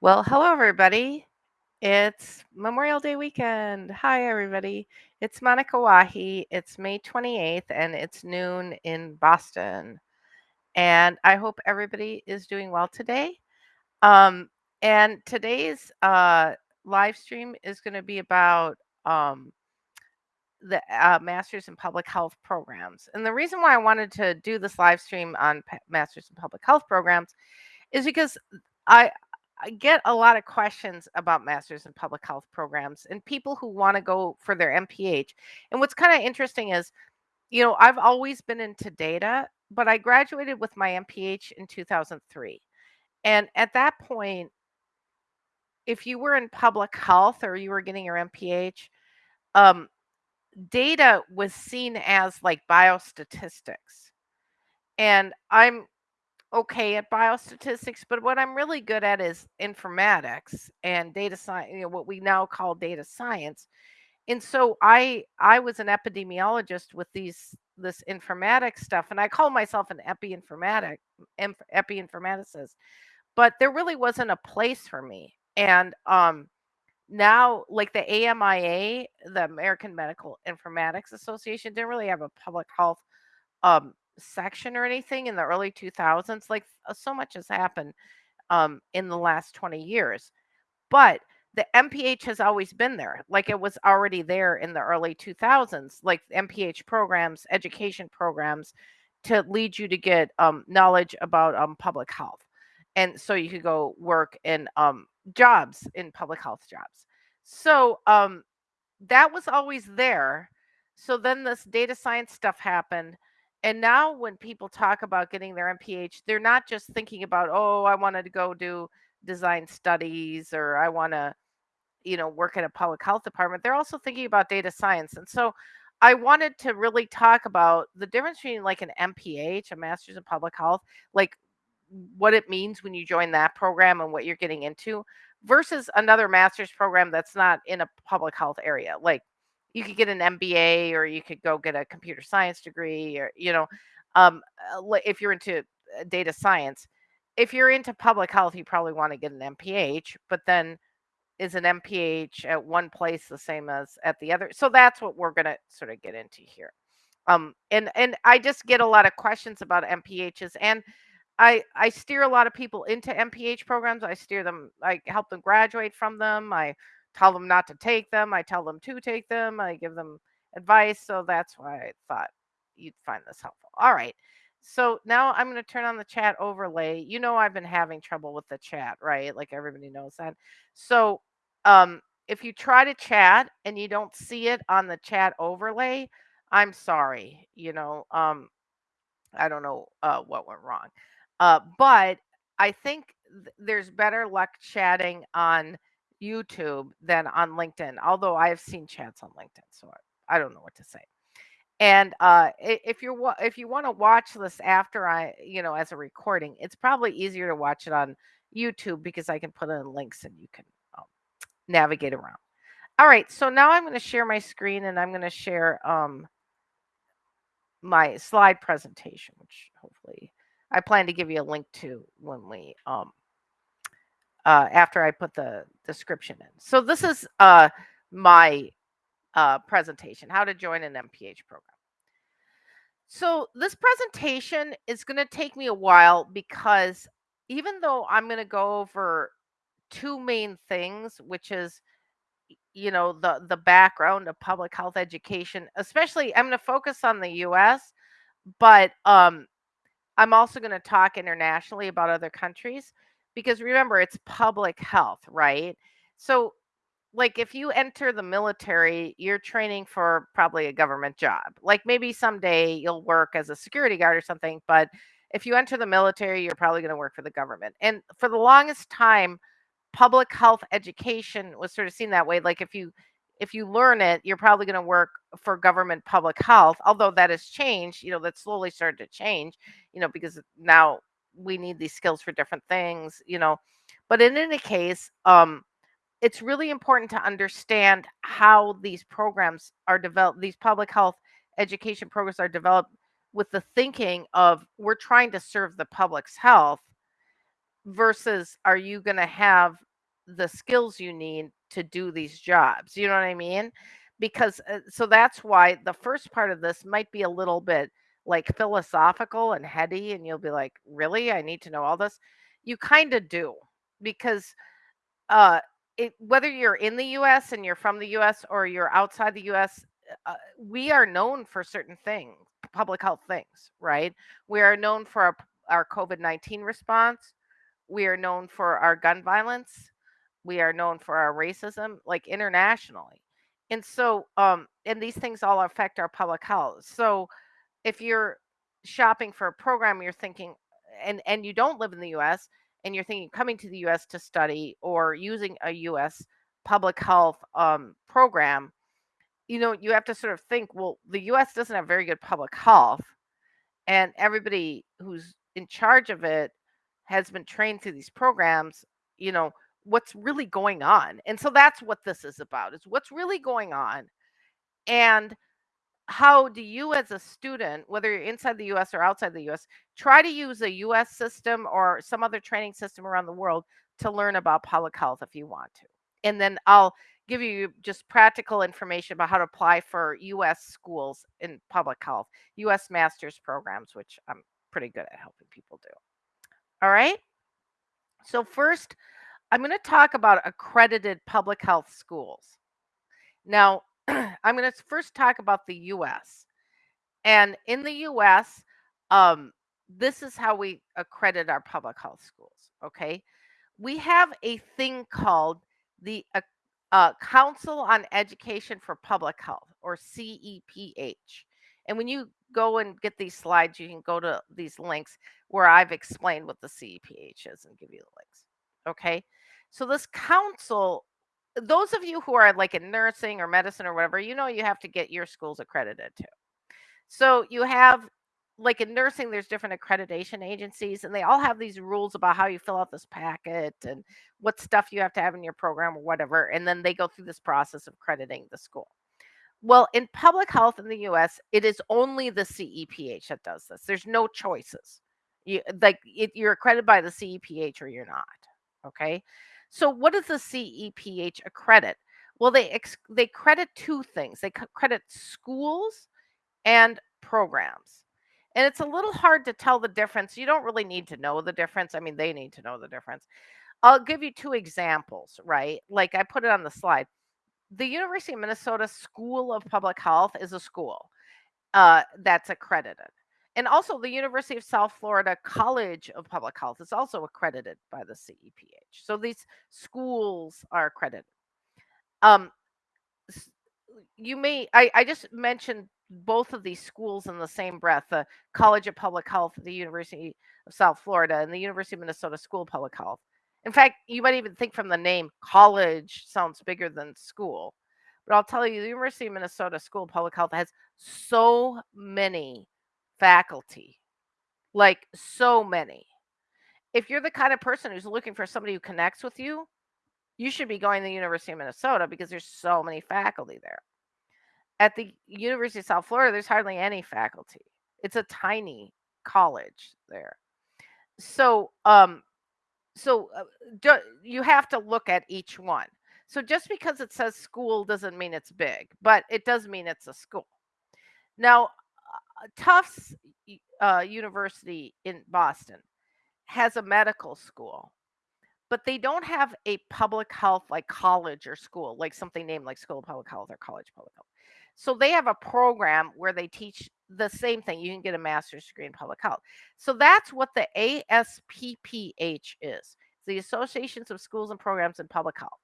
Well, hello, everybody. It's Memorial Day weekend. Hi, everybody. It's Monica Wahi. It's May 28th and it's noon in Boston. And I hope everybody is doing well today. Um, and today's uh, live stream is going to be about um, the uh, Masters in Public Health programs. And the reason why I wanted to do this live stream on P- Masters in Public Health programs is because I I get a lot of questions about masters in public health programs and people who want to go for their MPH. And what's kind of interesting is, you know, I've always been into data, but I graduated with my MPH in 2003. And at that point, if you were in public health or you were getting your MPH, um, data was seen as like biostatistics. And I'm okay at biostatistics, but what I'm really good at is informatics and data science, you know, what we now call data science. And so I I was an epidemiologist with these this informatics stuff, and I call myself an epi-informatic epi-informaticist, but there really wasn't a place for me. And um now like the AMIA, the American Medical Informatics Association, didn't really have a public health um section or anything in the early 2000s like uh, so much has happened um in the last 20 years but the mph has always been there like it was already there in the early 2000s like mph programs education programs to lead you to get um, knowledge about um, public health and so you could go work in um, jobs in public health jobs so um, that was always there. So then this data science stuff happened. And now when people talk about getting their MPH, they're not just thinking about, oh, I wanted to go do design studies or I want to, you know, work in a public health department. They're also thinking about data science. And so I wanted to really talk about the difference between like an MPH, a master's in public health, like what it means when you join that program and what you're getting into versus another master's program that's not in a public health area. Like you could get an MBA or you could go get a computer science degree or, you know, um, uh, if you're into uh, data science. If you're into public health, you probably want to get an MPH, but then is an MPH at one place the same as at the other? So that's what we're going to sort of get into here. Um, and and I just get a lot of questions about MPHs and I I steer a lot of people into MPH programs. I steer them, I help them graduate from them. I tell them not to take them. I tell them to take them. I give them advice. So that's why I thought you'd find this helpful. All right. So now I'm going to turn on the chat overlay. You know I've been having trouble with the chat, right? Like everybody knows that. So um if you try to chat and you don't see it on the chat overlay, I'm sorry. You know, um I don't know uh, what went wrong. Uh, but I think th- there's better luck chatting on YouTube than on LinkedIn, although I have seen chats on LinkedIn, so I, I don't know what to say. And uh, if you're if you want to watch this after I, you know, as a recording, it's probably easier to watch it on YouTube because I can put in links and you can um, navigate around. All right, so now I'm going to share my screen and I'm going to share um, my slide presentation, which hopefully I plan to give you a link to when we um uh after I put the description in. So this is uh my uh presentation, how to join an MPH program. So this presentation is going to take me a while because even though I'm going to go over two main things, which is you know the the background of public health education, especially I'm going to focus on the US, but um I'm also going to talk internationally about other countries because remember, it's public health, right? So, like, if you enter the military, you're training for probably a government job. Like, maybe someday you'll work as a security guard or something, but if you enter the military, you're probably going to work for the government. And for the longest time, public health education was sort of seen that way. Like, if you if you learn it, you're probably going to work for government public health, although that has changed, you know, that slowly started to change, you know, because now we need these skills for different things, you know. But in any case, um, it's really important to understand how these programs are developed, these public health education programs are developed with the thinking of we're trying to serve the public's health versus are you going to have the skills you need to do these jobs. You know what I mean? Because uh, so that's why the first part of this might be a little bit like philosophical and heady and you'll be like, "Really? I need to know all this?" You kind of do because uh it, whether you're in the US and you're from the US or you're outside the US, uh, we are known for certain things, public health things, right? We are known for our, our COVID 19 response. We are known for our gun violence. We are known for our racism, like internationally. And so, um, and these things all affect our public health. So, if you're shopping for a program, you're thinking, and and you don't live in the U.S. and you're thinking coming to the U.S. to study or using a U.S. public health um, program, you know, you have to sort of think, well, the U.S. doesn't have very good public health, and everybody who's in charge of it has been trained through these programs. You know, what's really going on, and so that's what this is about: is what's really going on, and how do you as a student whether you're inside the us or outside the us try to use a us system or some other training system around the world to learn about public health if you want to? And then i'll give you just practical information about how to apply for us schools in public health us master's programs which i'm pretty good at helping people do. All right? So first i'm going to talk about accredited public health schools. Now I'm going to first talk about the US. And in the US, um, this is how we accredit our public health schools. Okay. We have a thing called the uh, uh, Council on Education for Public Health, or CEPH. And when you go and get these slides, you can go to these links where I've explained what the CEPH is and give you the links. Okay. So this council those of you who are like in nursing or medicine or whatever, you know you have to get your schools accredited too. So you have like in nursing, there's different accreditation agencies, and they all have these rules about how you fill out this packet and what stuff you have to have in your program or whatever. And then they go through this process of crediting the school. Well, in public health in the US, it is only the CEPH that does this. There's no choices. You like it, you're accredited by the CEPH or you're not. Okay. So what does the CEPH accredit? Well, they they credit two things. They credit schools and programs. And it's a little hard to tell the difference. You don't really need to know the difference. I mean, they need to know the difference. I'll give you two examples, right? Like I put it on the slide. The University of Minnesota School of Public Health is a school uh, that's accredited. And also, the University of South Florida College of Public Health is also accredited by the CEPH. So these schools are accredited. Um, you may, I, I just mentioned both of these schools in the same breath the College of Public Health, the University of South Florida, and the University of Minnesota School of Public Health. In fact, you might even think from the name, college sounds bigger than school. But I'll tell you, the University of Minnesota School of Public Health has so many faculty, like so many. If you're the kind of person who's looking for somebody who connects with you, you should be going to the University of Minnesota because there's so many faculty there. At the University of South Florida, there's hardly any faculty. It's a tiny college there. So, um, so uh, do, you have to look at each one. So just because it says school doesn't mean it's big, but it does mean it's a school. Now, Tufts uh, University in Boston has a medical school, but they don't have a public health like college or school, like something named like School of Public Health or College Public Health. So they have a program where they teach the same thing. You can get a master's degree in public health. So that's what the ASPPH is the Associations of Schools and Programs in Public Health.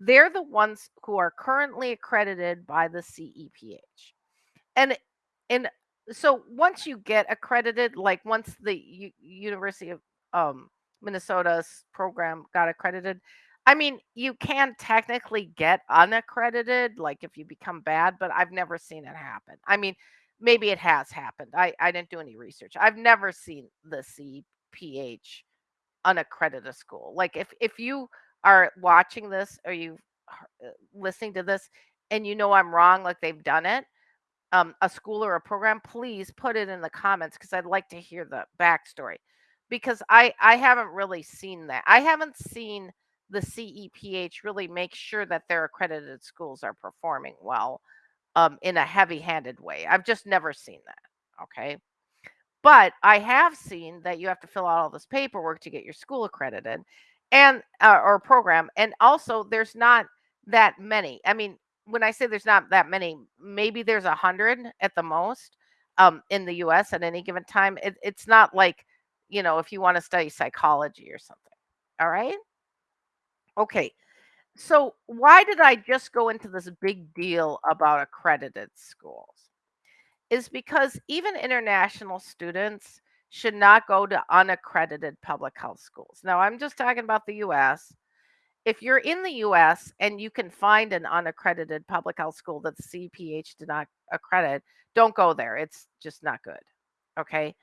They're the ones who are currently accredited by the CEPH. And and so once you get accredited, like once the U- University of um, Minnesota's program got accredited, I mean, you can technically get unaccredited, like if you become bad, but I've never seen it happen. I mean, maybe it has happened. I, I didn't do any research. I've never seen the CPH unaccredited school. Like if if you are watching this or you uh, listening to this and you know I'm wrong, like they've done it, um, a school or a program, please put it in the comments because I'd like to hear the backstory. Because I I haven't really seen that. I haven't seen the CEPH really make sure that their accredited schools are performing well um, in a heavy handed way. I've just never seen that. Okay. But I have seen that you have to fill out all this paperwork to get your school accredited and uh, or program. And also, there's not that many. I mean, when I say there's not that many, maybe there's a hundred at the most um, in the U.S. at any given time. It, it's not like you know if you want to study psychology or something. All right. Okay. So why did I just go into this big deal about accredited schools? Is because even international students should not go to unaccredited public health schools. Now, I'm just talking about the US. If you're in the US and you can find an unaccredited public health school that the CPH did not accredit, don't go there. It's just not good. Okay.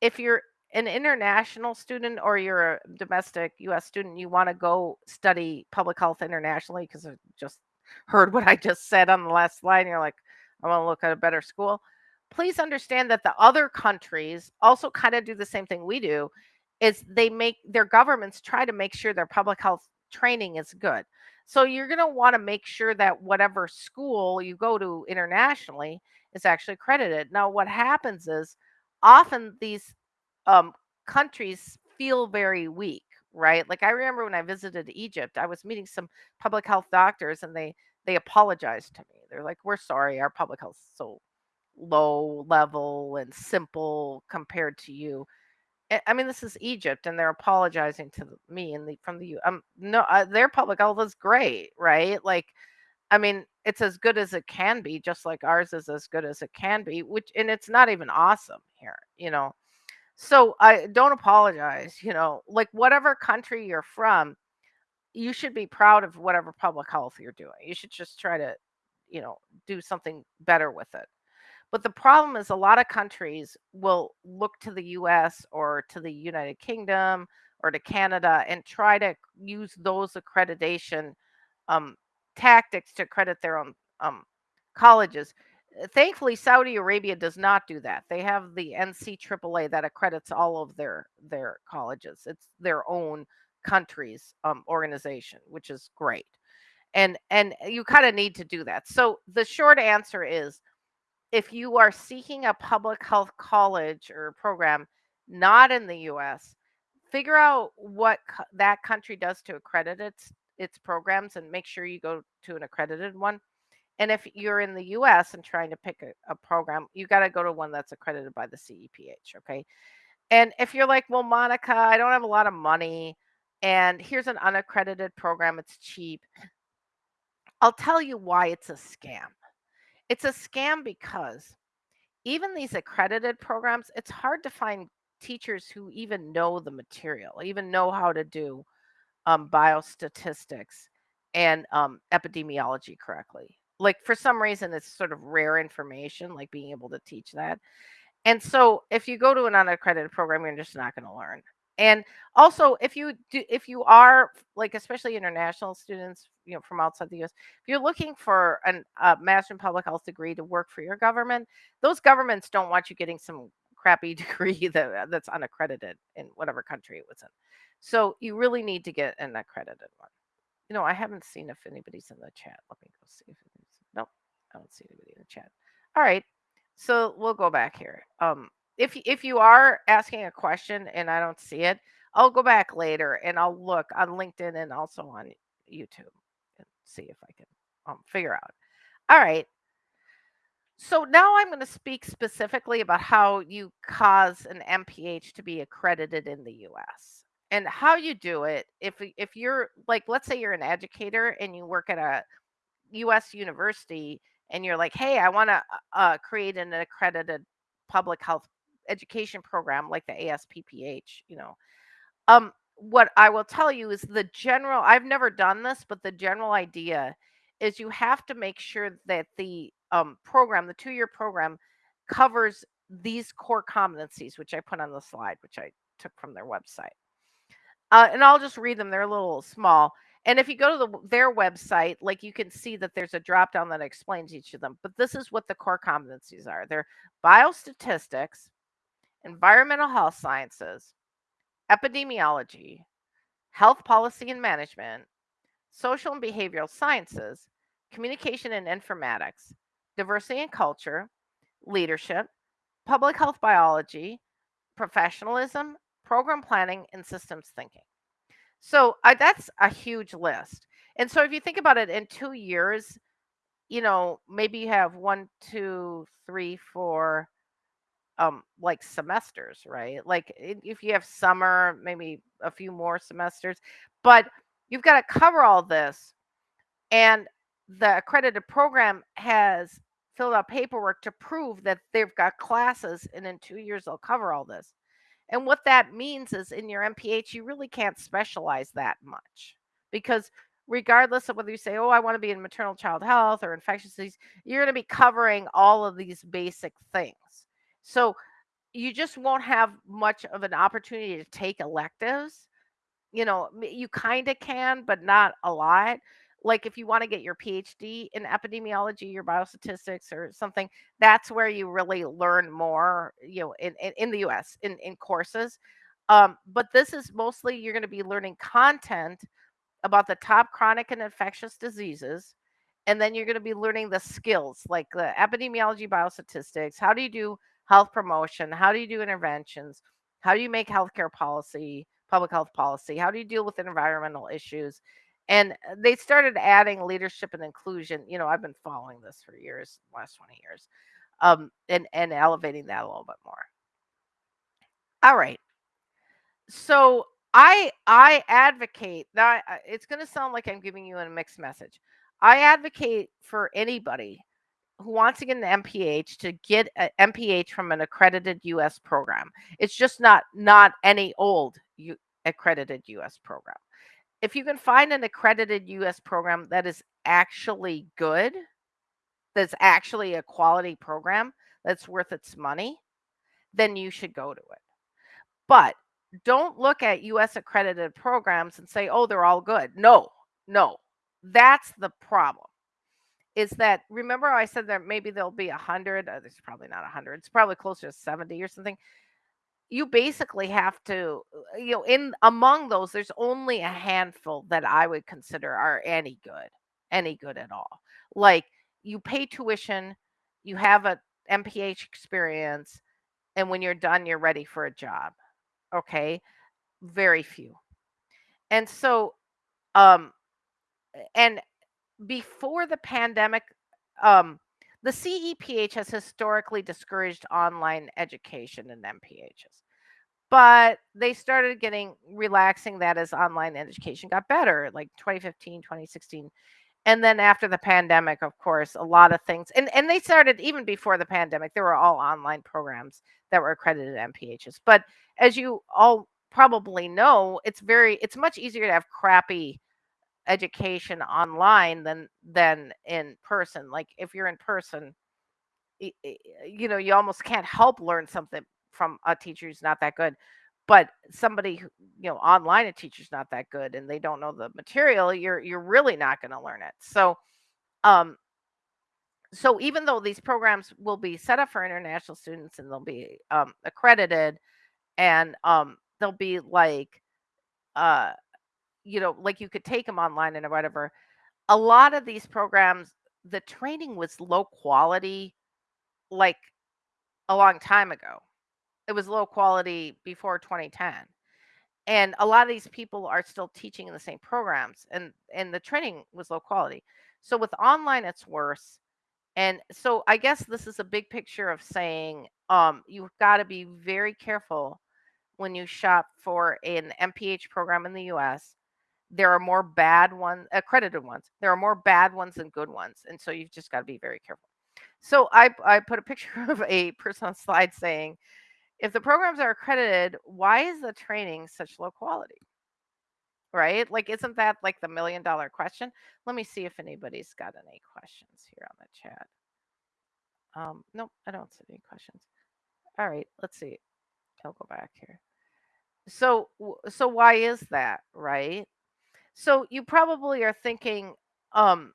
If you're an international student or you're a domestic US student, you want to go study public health internationally because I just heard what I just said on the last slide, and you're like, I want to look at a better school. Please understand that the other countries also kind of do the same thing we do is they make their governments try to make sure their public health training is good. So you're going to want to make sure that whatever school you go to internationally is actually accredited. Now what happens is often these um, countries feel very weak, right? Like I remember when I visited Egypt, I was meeting some public health doctors, and they they apologized to me. They're like, "We're sorry, our public health is so low level and simple compared to you." I mean, this is Egypt, and they're apologizing to me and the from the U. Um, no, uh, their public health is great, right? Like, I mean, it's as good as it can be, just like ours is as good as it can be. Which, and it's not even awesome here, you know. So I don't apologize, you know, like whatever country you're from, you should be proud of whatever public health you're doing. You should just try to, you know, do something better with it. But the problem is a lot of countries will look to the US or to the United Kingdom or to Canada and try to use those accreditation um, tactics to credit their own um, colleges. Uh, Thankfully, Saudi Arabia does not do that. They have the NCAAA that accredits all of their their colleges. It's their own country's um, organization, which is great. And and you kind of need to do that. So the short answer is if you are seeking a public health college or program not in the US, figure out what co- that country does to accredit its its programs and make sure you go to an accredited one. And if you're in the US and trying to pick a, a program, you got to go to one that's accredited by the CEPH, okay? And if you're like, "Well, Monica, I don't have a lot of money and here's an unaccredited program, it's cheap." I'll tell you why it's a scam. It's a scam because even these accredited programs, it's hard to find teachers who even know the material, even know how to do um, biostatistics and um, epidemiology correctly. Like for some reason, it's sort of rare information, like being able to teach that. And so if you go to an unaccredited program, you're just not going to learn. And also, if you do, if you are like, especially international students, you know, from outside the U.S., if you're looking for an a master in public health degree to work for your government, those governments don't want you getting some crappy degree that that's unaccredited in whatever country it was in. So you really need to get an accredited one. You know, I haven't seen if anybody's in the chat. Let me go see if. Nope, I don't see anybody in the chat. All right, so we'll go back here. Um, if if you are asking a question and I don't see it, I'll go back later and I'll look on LinkedIn and also on YouTube and see if I can um, figure out. All right. So now I'm going to speak specifically about how you cause an MPH to be accredited in the US and how you do it. If if you're like, let's say you're an educator and you work at a US university and you're like, hey, I want to uh, create an accredited public health education program like the ASPPH, you know. Um, what I will tell you is the general, I've never done this, but the general idea is you have to make sure that the um, program, the two year program, covers these core competencies, which I put on the slide, which I took from their website. Uh, and I'll just read them. They're a little small. And if you go to the, their website, like you can see that there's a drop down that explains each of them. But this is what the core competencies are they're biostatistics, environmental health sciences, epidemiology, health policy and management, social and behavioral sciences, communication and informatics, diversity and culture, leadership, public health biology, professionalism, program planning, and systems thinking. So that's a huge list. And so if you think about it in two years, you know, maybe you have one, two, three, four, um, like semesters, right? Like if you have summer, maybe a few more semesters, but you've got to cover all this. And the accredited program has filled out paperwork to prove that they've got classes and in two years they'll cover all this. And what that means is in your MPH, you really can't specialize that much because regardless of whether you say, oh, I want to be in maternal child health or infectious disease, you're going to be covering all of these basic things. So you just won't have much of an opportunity to take electives you know, you kind of can, but not a lot. Like if you want to get your PhD in epidemiology your biostatistics or something, that's where you really learn more, you know, in, in, in the US in, in courses. Um, but this is mostly you're going to be learning content about the top chronic and infectious diseases. And then you're going to be learning the skills like the epidemiology, biostatistics. How do you do health promotion? How do you do interventions? How do you make healthcare policy, public health policy? How do you deal with environmental issues? And uh, they started adding leadership and inclusion. You know, I've been following this for years, last 20 years, um, and, and elevating that a little bit more. All right so I I advocate that it's going to sound like I'm giving you a mixed message. I advocate for anybody who wants to get an MPH to get an MPH from an accredited US program. It's just not not any old U, accredited US program. If you can find an accredited US program that is actually good, that's actually a quality program that's worth its money, then you should go to it. But don't look at US accredited programs and say, "Oh, they're all good." No. No. That's the problem. Is that remember I said that maybe there'll be a 100, uh, there's probably not a 100. It's probably closer to 70 or something. You basically have to, uh, you know, in among those there's only a handful that I would consider are any good, any good at all. Like you pay tuition, you have a MPH experience, and when you're done you're ready for a job. Okay? Very few. And so, um, and before the pandemic, um, the CEPH has historically discouraged online education in MPHs, but they started getting relaxing that as online education got better, like 2015, 2016. And then after the pandemic, of course, a lot of things, and, and they started even before the pandemic, there were all online programs that were accredited MPHs. But as you all probably know, it's very, it's much easier to have crappy education online than than in person. Like if you're in person, you know, you almost can't help learn something from a teacher who's not that good. But somebody who, you know, online a teacher's not that good and they don't know the material, you're you're really not going to learn it. So, um so even though these programs will be set up for international students and they'll be um accredited and um they'll be like uh you know, like you could take them online and whatever a lot of these programs, the training was low quality, like, a long time ago. It was low quality before 2010. And a lot of these people are still teaching in the same programs and and the training was low quality. So with online it's worse. And so I guess this is a big picture of saying um you've got to be very careful when you shop for an MPH program in the US there are more bad ones, accredited ones. There are more bad ones than good ones, and so you've just got to be very careful. So I I put a picture of a person on slide saying, if the programs are accredited, why is the training such low quality? Right? Like, isn't that like the million dollar question? Let me see if anybody's got any questions here on the chat. Um, nope, I don't see any questions. All right, let's see. I'll go back here. So, so why is that, right? So you probably are thinking, um,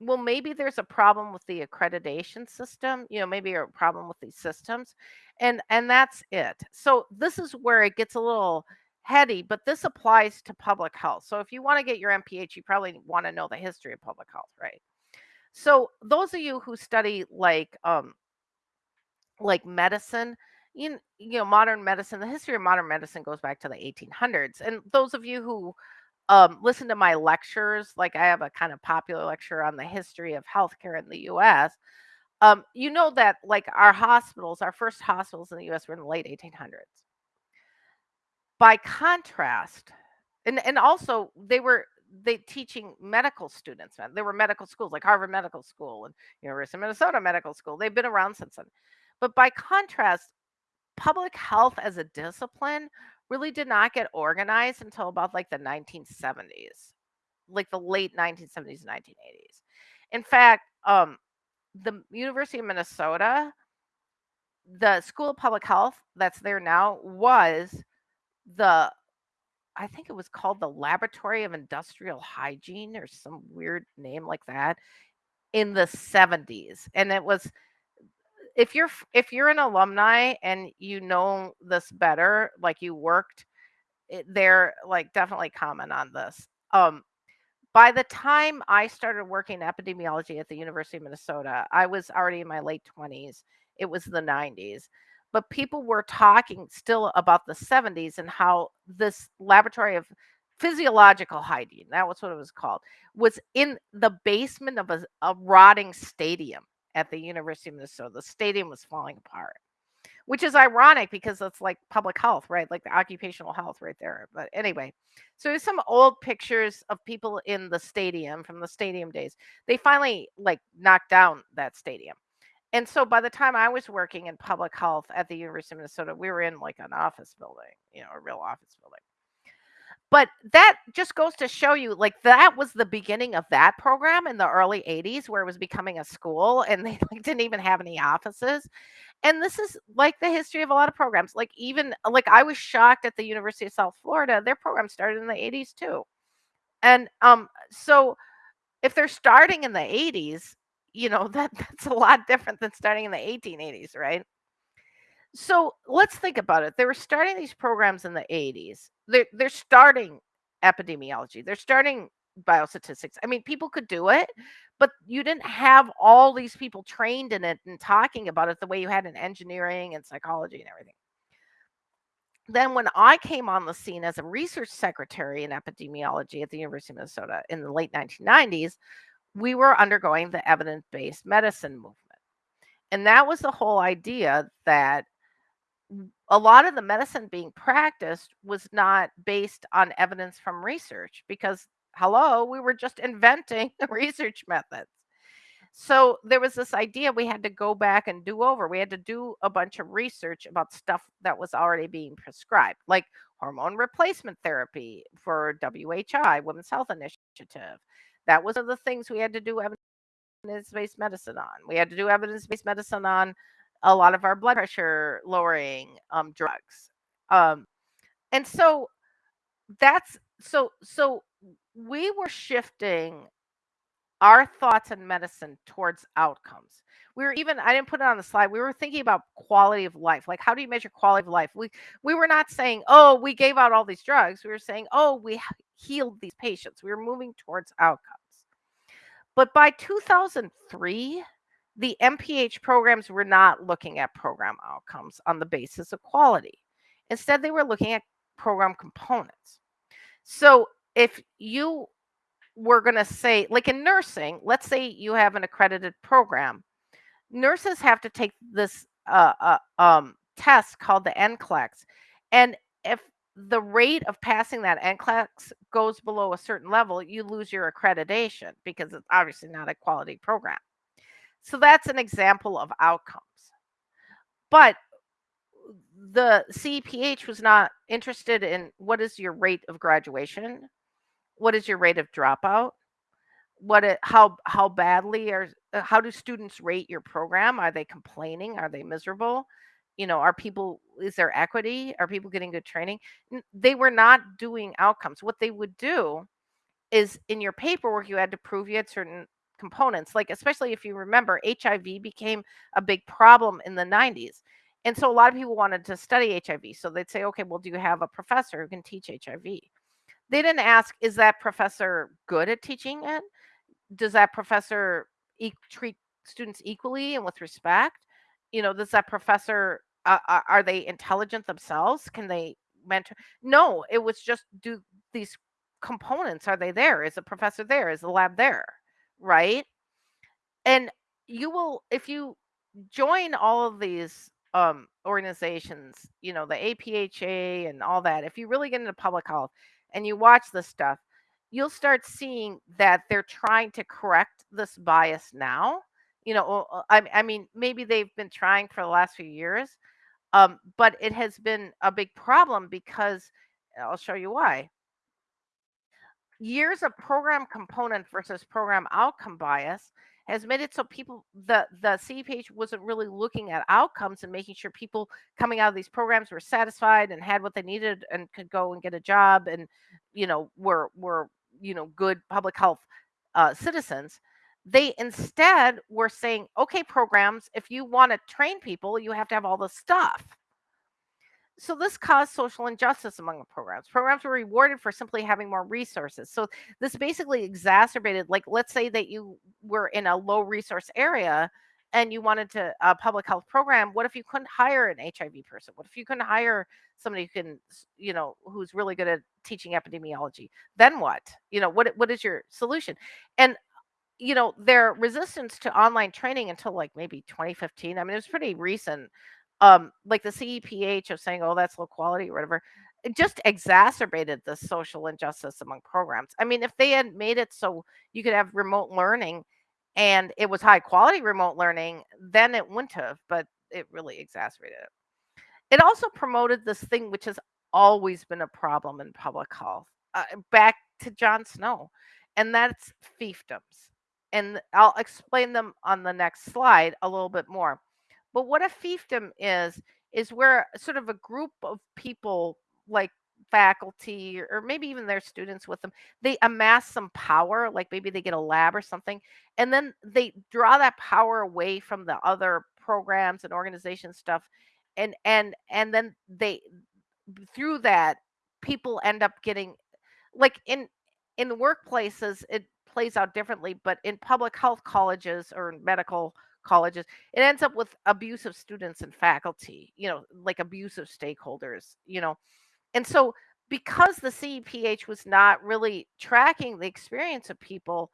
well, maybe there's a problem with the accreditation system, you know, maybe a problem with these systems, and and that's it. So this is where it gets a little heady, but this applies to public health. So if you want to get your MPH, you probably want to know the history of public health, right? So those of you who study like um like medicine, you, you know, modern medicine, the history of modern medicine goes back to the 1800s. And those of you who um, listen to my lectures, like I have a kind of popular lecture on the history of healthcare in the US, um, you know that like our hospitals, our first hospitals in the US were in the late 1800s. By contrast, and and also they were they teaching medical students. There were medical schools like Harvard Medical School and University of Minnesota Medical School. They've been around since then. But by contrast, public health as a discipline really did not get organized until about like the 1970s, like the late 1970s, 1980s. In fact, um, the University of Minnesota, the School of Public Health that's there now was the I think it was called the Laboratory of Industrial Hygiene or some weird name like that in the 70s. And it was if you're if you're an alumni and you know this better, like you worked it, there, like definitely comment on this. Um, by the time I started working epidemiology at the University of Minnesota, I was already in my late 20s. It was the 90s. But people were talking still about the 70s and how this laboratory of physiological hygiene, that was what it was called, was in the basement of a, a rotting stadium at the University of Minnesota. The stadium was falling apart which is ironic because it's like public health, right? Like the occupational health right there. But anyway, so there's some old pictures of people in the stadium from the stadium days. They finally like knocked down that stadium. And so by the time I was working in public health at the University of Minnesota, we were in like an office building, you know, a real office building. But that just goes to show you like that was the beginning of that program in the early 80s where it was becoming a school and they like didn't even have any offices and this is like the history of a lot of programs. Like even like I was shocked at the University of South Florida, their program started in the 80s too. And um so if they're starting in the 80s, you know, that that's a lot different than starting in the 1880s, right? So let's think about it. They were starting these programs in the 80s. They're they're starting epidemiology. They're starting biostatistics. I mean, people could do it, but you didn't have all these people trained in it and talking about it the way you had in engineering and psychology and everything. Then, when I came on the scene as a research secretary in epidemiology at the University of Minnesota in the late 1990s, we were undergoing the evidence based medicine movement. And that was the whole idea that a lot of the medicine being practiced was not based on evidence from research because hello, we were just inventing the research methods. So there was this idea we had to go back and do over. We had to do a bunch of research about stuff that was already being prescribed, like hormone replacement therapy for WHI, Women's Health Initiative. That was one of the things we had to do evidence based medicine on. We had to do evidence based medicine on a lot of our blood pressure lowering um, drugs. Um, and so that's so so we were shifting our thoughts in medicine towards outcomes. We were even I didn't put it on the slide. We were thinking about quality of life. Like how do you measure quality of life? We we were not saying, "Oh, we gave out all these drugs." We were saying, "Oh, we healed these patients." We were moving towards outcomes. But by 2003, the MPH programs were not looking at program outcomes on the basis of quality. Instead, they were looking at program components. So if you were going to say, like in nursing, let's say you have an accredited program, nurses have to take this uh, uh, um, test called the NCLEX. And if the rate of passing that NCLEX goes below a certain level, you lose your accreditation because it's obviously not a quality program. So that's an example of outcomes. But the CEPH was not interested in what is your rate of graduation, what is your rate of dropout, what it, how how badly are uh, how do students rate your program? Are they complaining? Are they miserable? You know, are people is there equity? Are people getting good training? They were not doing outcomes. What they would do is in your paperwork you had to prove you had certain components like especially if you remember HIV became a big problem in the 90s And so a lot of people wanted to study HIV. So they'd say, okay, well, do you have a professor who can teach HIV? They didn't ask, is that professor good at teaching it? Does that professor e- treat students equally and with respect? You know, does that professor, uh, are are they intelligent themselves? Can they mentor? No, it was just do these components, are they there? Is the professor there? Is the lab there? Right? And you will, if you join all of these um organizations, you know, the APHA and all that, if you really get into public health and you watch this stuff, you'll start seeing that they're trying to correct this bias now. You know, I, I mean, maybe they've been trying for the last few years, um, but it has been a big problem because I'll show you why years of program component versus program outcome bias has made it so people the the CEPH wasn't really looking at outcomes and making sure people coming out of these programs were satisfied and had what they needed and could go and get a job and you know were were you know good public health uh, citizens. They instead were saying okay programs if you want to train people you have to have all the stuff so this caused social injustice among the programs. Programs were rewarded for simply having more resources. So this basically exacerbated, like, let's say that you were in a low resource area and you wanted to a public health program. What if you couldn't hire an HIV person? What if you couldn't hire somebody who can, you know, who's really good at teaching epidemiology? Then what? You know, what what is your solution? And you know, their resistance to online training until like maybe 2015. I mean, it was pretty recent. Um, like the CEPH of saying, "Oh, that's low quality" or whatever. It just exacerbated the social injustice among programs. I mean, if they had made it so you could have remote learning and it was high quality remote learning, then it wouldn't have, but it really exacerbated it. It also promoted this thing which has always been a problem in public health, uh, back to John Snow, and that's fiefdoms. And I'll explain them on the next slide a little bit more. But what a fiefdom is, is where sort of a group of people, like faculty or maybe even their students with them, they amass some power, like maybe they get a lab or something, and then they draw that power away from the other programs and organization stuff and and and then they through that people end up getting like in in workplaces it plays out differently but in public health colleges or medical colleges it ends up with abusive students and faculty you know like abusive stakeholders you know and so because the CEPH was not really tracking the experience of people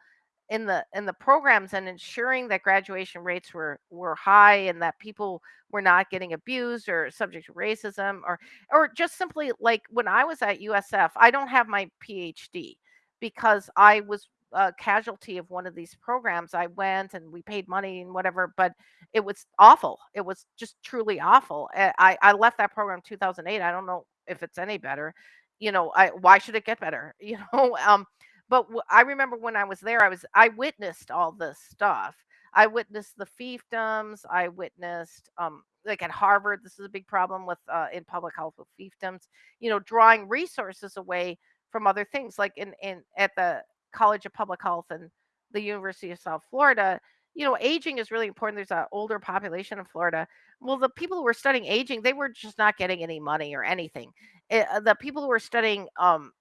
in the in the programs and ensuring that graduation rates were were high and that people were not getting abused or subject to racism or or just simply like when I was at USF, I don't have my PhD because I was a casualty of one of these programs. I went and we paid money and whatever, but it was awful. It was just truly awful. Uh, I I left that program in 2008. I don't know if it's any better. You know, I why should it get better? You know, um but I remember when I was there, I was I witnessed all this stuff. I witnessed the fiefdoms. I witnessed um like at Harvard, this is a big problem with uh, in public health with fiefdoms. You know, drawing resources away from other things, like in in at the College of Public Health and the University of South Florida. You know, aging is really important. There's an older population in Florida. Well, the people who were studying aging, they were just not getting any money or anything. Eh, uh, the people who were studying um,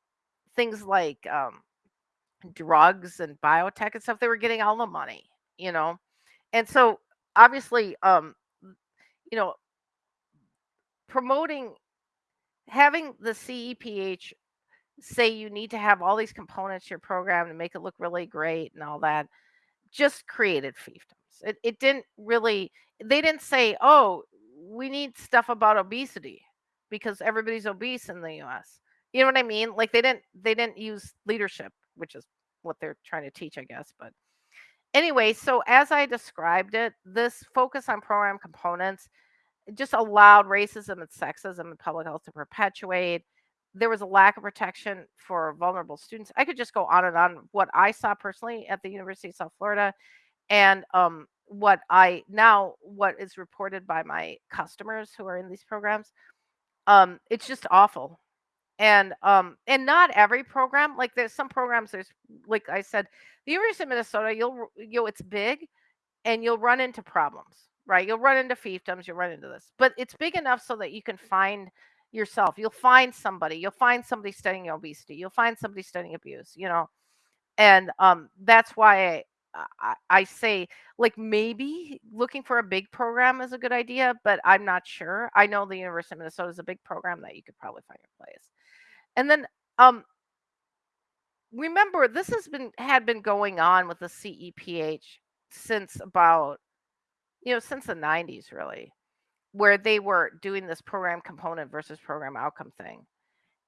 things like um, drugs and biotech and stuff, they were getting all the money, you know? And so obviously, um, you know, promoting having the CEPH say you need to have all these components your program to make it look really great and all that just created fiefdoms. It, it didn't really, they didn't say, oh, we need stuff about obesity because everybody's obese in the US. You know what I mean? Like they didn't, they didn't use leadership, which is what they're trying to teach, I guess. But anyway, so as I described it, this focus on program components just allowed racism and sexism in public health to perpetuate. There was a lack of protection for vulnerable students. I could just go on and on what I saw personally at the University of South Florida and um, what I now what is reported by my customers who are in these programs. Um, it's just awful. And um and not every program like there's some programs there's like I said the University of Minnesota you'll you know it's big and you'll run into problems. right? You'll run into fiefdoms, you'll run into this, but it's big enough so that you can find yourself. You'll find somebody. You'll find somebody studying obesity. You'll find somebody studying abuse. You know, and um, that's why I, I, I say like maybe looking for a big program is a good idea, but I'm not sure. I know the University of Minnesota is a big program that you could probably find your place. And then um, remember this has been had been going on with the CEPH since about you know since the 90s really where they were doing this program component versus program outcome thing.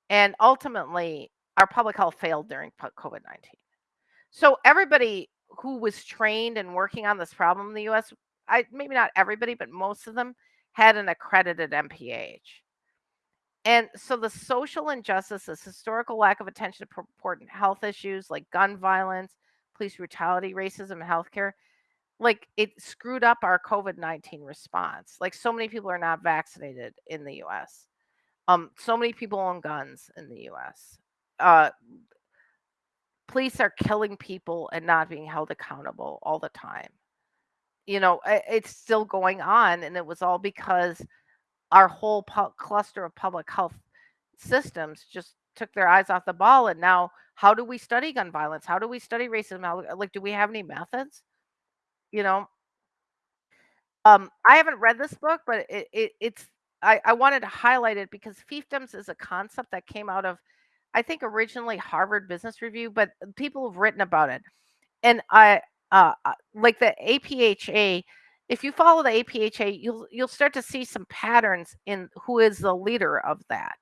And ultimately our public health failed during covid-19 so everybody who was trained and working on this problem in the us i maybe not everybody but most of them had an accredited mph and so the social injustice, this historical lack of attention to important health issues like gun violence, police brutality, racism, and healthcare, like it screwed up our COVID 19 response. Like so many people are not vaccinated in the US. Um, so many people own guns in the US. Uh, police are killing people and not being held accountable all the time. You know, it's still going on, and it was all because our whole pu- cluster of public health systems just took their eyes off the ball and now how do we study gun violence how do we study racism like do we have any methods you know um i haven't read this book but it, it it's I, I wanted to highlight it because fiefdoms is a concept that came out of i think originally harvard business review but people have written about it and i uh uh, like the apha if you follow the apha you'll you'll start to see some patterns in who is the leader of that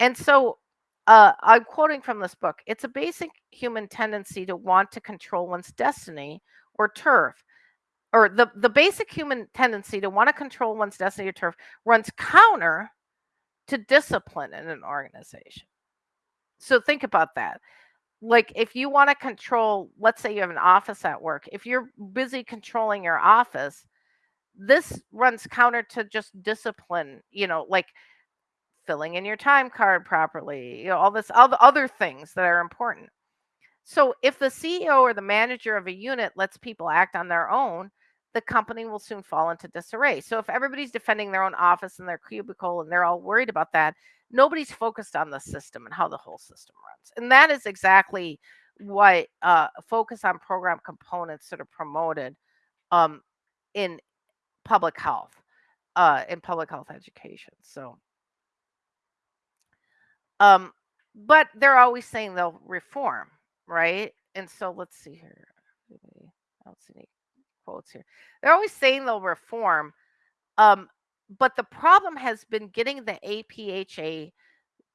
and so uh, I'm quoting from this book. It's a basic human tendency to want to control one's destiny or turf. Or the, the basic human tendency to want to control one's destiny or turf runs counter to discipline in an organization. So think about that. Like if you want to control, let's say you have an office at work, if you're busy controlling your office, this runs counter to just discipline, you know, like filling in your time card properly, you know, all this, other things that are important. So if the CEO or the manager of a unit lets people act on their own, the company will soon fall into disarray. So if everybody's defending their own office and their cubicle and they're all worried about that, nobody's focused on the system and how the whole system runs. And that is exactly what uh, focus on program components sort of promoted um, in public health, uh, in public health education. So um, but they're always saying they'll reform, right? And so let's see here. See any quotes here. They're always saying they'll reform. Um, but the problem has been getting the APHA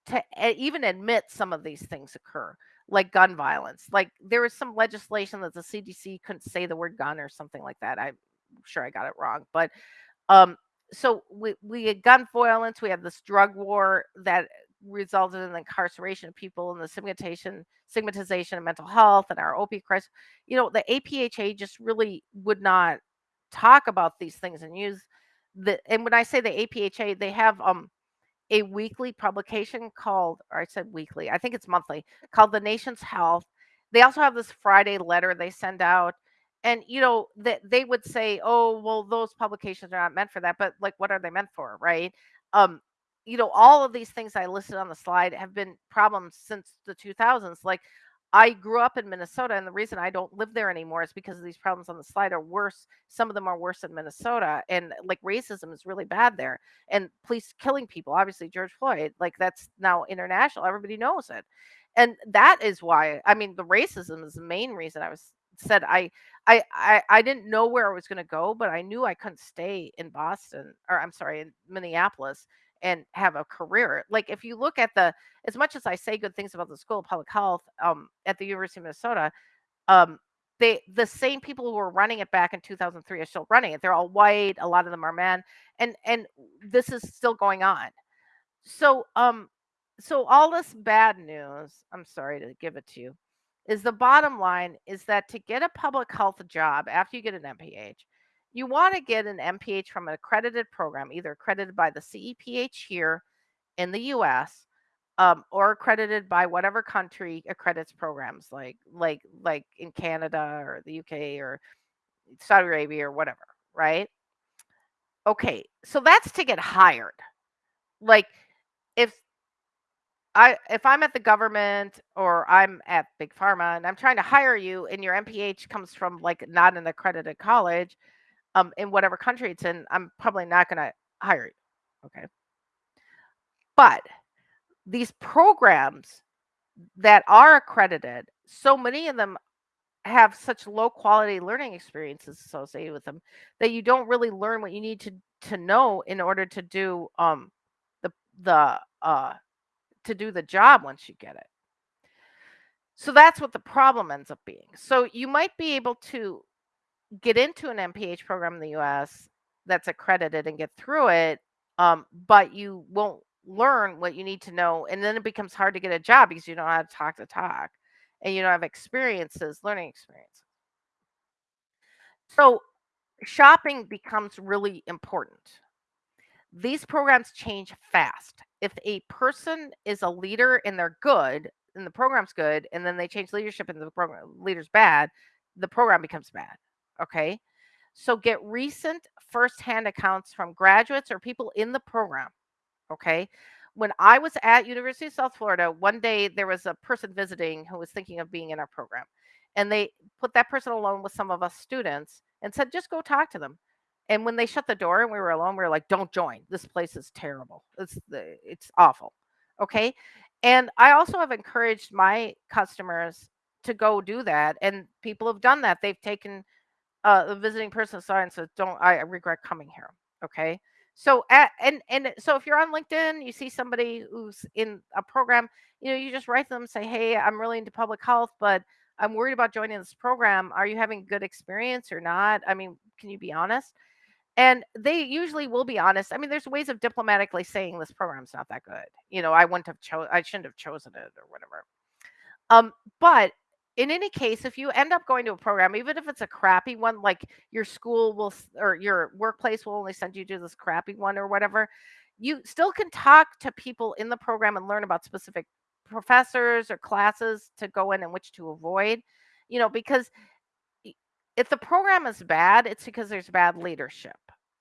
to even admit some of these things occur, like gun violence. Like there was some legislation that the CDC couldn't say the word gun or something like that. I'm sure I got it wrong, but um, so we we had gun violence. We have this drug war that resulted in the incarceration of people and the stigmatization stigmatization of mental health and our opioid crisis. You know, the APHA just really would not talk about these things and use the and when I say the APHA, they have um a weekly publication called or I said weekly, I think it's monthly, called The Nation's Health. They also have this Friday letter they send out. And you know, that they would say, "Oh, well those publications are not meant for that." But like what are they meant for, right? Um you know, all of these things I listed on the slide have been problems since the 2000s. Like I grew up in Minnesota, and the reason I don't live there anymore is because of these problems on the slide are worse. Some of them are worse in Minnesota, and like racism is really bad there, and police killing people. Obviously, George Floyd, like that's now international. Everybody knows it, and that is why. I mean, the racism is the main reason I was said I I I, I didn't know where I was going to go, but I knew I couldn't stay in Boston or I'm sorry in Minneapolis and have a career. Like if you look at the as much as I say good things about the School of Public Health um, at the University of Minnesota, um, they the same people who were running it back in 2003 are still running it. They're all white. A lot of them are men, and and this is still going on. So um, so all this bad news. I'm sorry to give it to you. Is the bottom line is that to get a public health job after you get an MPH, you want to get an MPH from an accredited program, either accredited by the CEPH here in the US um, or accredited by whatever country accredits programs like like like in Canada or the UK or Saudi Arabia or whatever, right? Okay, so that's to get hired. Like, if I if I'm at the government or I'm at Big Pharma and I'm trying to hire you and your MPH comes from, like, not an accredited college, um, in whatever country it's in, I'm probably not gonna hire you, okay? But these programs that are accredited, so many of them have such low quality learning experiences associated with them that you don't really learn what you need to to know in order to do, um, the the, uh to do the job once you get it. So that's what the problem ends up being. So you might be able to get into an MPH program in the US that's accredited and get through it, um, but you won't learn what you need to know, and then it becomes hard to get a job because you don't know how to talk talk, and you don't have experiences, learning experience. So shopping becomes really important. These programs change fast. If a person is a leader and they're good, and the program's good, and then they change leadership and the program leader's bad, the program becomes bad, okay? So get recent firsthand accounts from graduates or people in the program, okay? When I was at University of South Florida, one day there was a person visiting who was thinking of being in our program, and they put that person alone with some of us students and said, "Just go talk to them." And when they shut the door and we were alone, we were like, "Don't join. This place is terrible. It's it's awful." Okay? And I also have encouraged my customers to go do that, and people have done that. They've taken uh, a visiting person and said, "Don't I regret coming here." Okay? So at and and so if you're on LinkedIn, you see somebody who's in a program, you know, you just write them, say, "Hey, I'm really into public health, but I'm worried about joining this program. Are you having good experience or not? I mean, can you be honest?" And they usually will be honest. I mean, there's ways of diplomatically saying this program's not that good. You know, I wouldn't have cho I shouldn't have chosen it or whatever. Um, but in any case, if you end up going to a program, even if it's a crappy one, like your school will or your workplace will only send you to this crappy one or whatever, you still can talk to people in the program and learn about specific professors or classes to go in and which to avoid. You know, because if the program is bad, it's because there's bad leadership.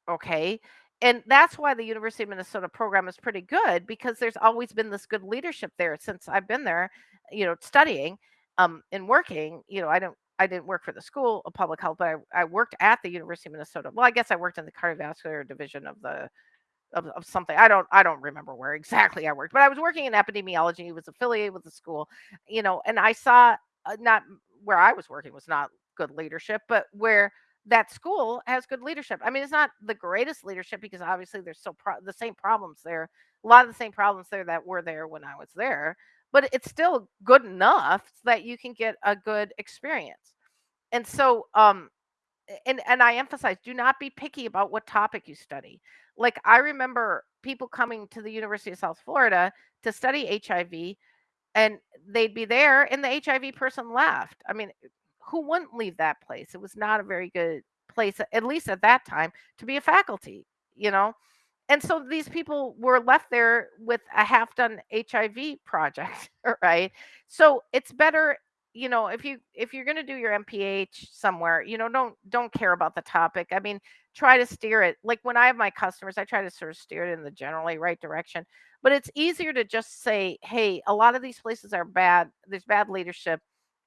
Okay. And that's why the University of Minnesota program is pretty good because there's always been this good leadership there since I've been there, you know, studying um and working. You know, I don't I didn't work for the school of public health, but I, I worked at the University of Minnesota. Well, I guess I worked in the cardiovascular division of the of, of something. I don't I don't remember where exactly I worked, but I was working in epidemiology. It was affiliated with the school, you know, and I saw uh, not where I was working was not good leadership, but where that school has good leadership. I mean, it's not the greatest leadership because obviously there's still pro- the same problems there, a lot of the same problems there that were there when I was there, but it's still good enough that you can get a good experience. And so, um, and and I emphasize, do not be picky about what topic you study. Like I remember people coming to the University of South Florida to study HIV and they'd be there and the HIV person left. I mean, who wouldn't leave that place? It was not a very good place at least at that time to be a faculty, you know? And so these people were left there with a half done HIV project, right? So it's better, you know, if you if you're going to do your MPH somewhere, you know, don't don't care about the topic. I mean, try to steer it. Like when I have my customers, I try to sort of steer it in the generally right direction. But it's easier to just say, "Hey, a lot of these places are bad. There's bad leadership."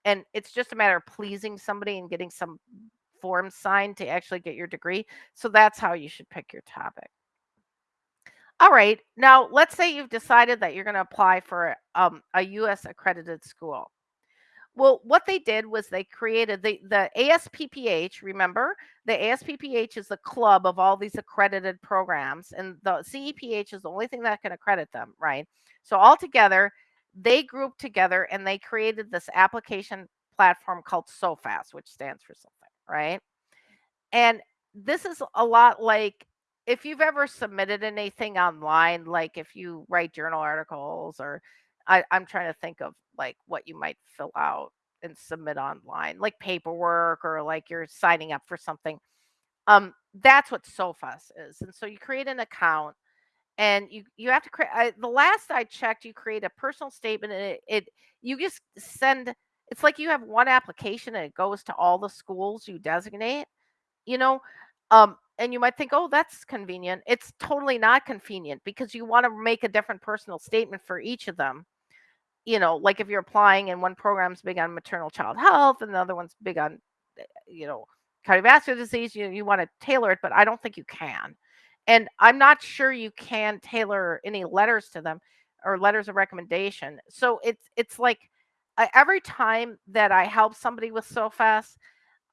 And it's just a matter of pleasing somebody and getting some forms signed to actually get your degree. So that's how you should pick your topic. All right. Now, let's say you've decided that you're going to apply for um, a US accredited school. Well, what they did was they created the the ASPPH. Remember, the ASPPH is the club of all these accredited programs, and the CEPH is the only thing that can accredit them, right? So all together, they grouped together and they created this application platform called SOPHAS, which stands for something, right? And this is a lot like if you've ever submitted anything online, like if you write journal articles or I, I'm trying to think of like what you might fill out and submit online, like paperwork or like you're signing up for something. Um, that's what SOPHAS is. And so you create an account and you you have to create the last I checked, you create a personal statement and it, it you just send it's like you have one application and it goes to all the schools you designate you know, um, and you might think, "Oh, that's convenient." It's totally not convenient because you wanna make a different personal statement for each of them. You know, like if you're applying and one program's big on maternal child health and the other one's big on, eh, you know, cardiovascular disease, you you wanna tailor it, but I don't think you can. And I'm not sure you can tailor any letters to them or letters of recommendation. So it's it's like uh, every time that I help somebody with SOPHAS,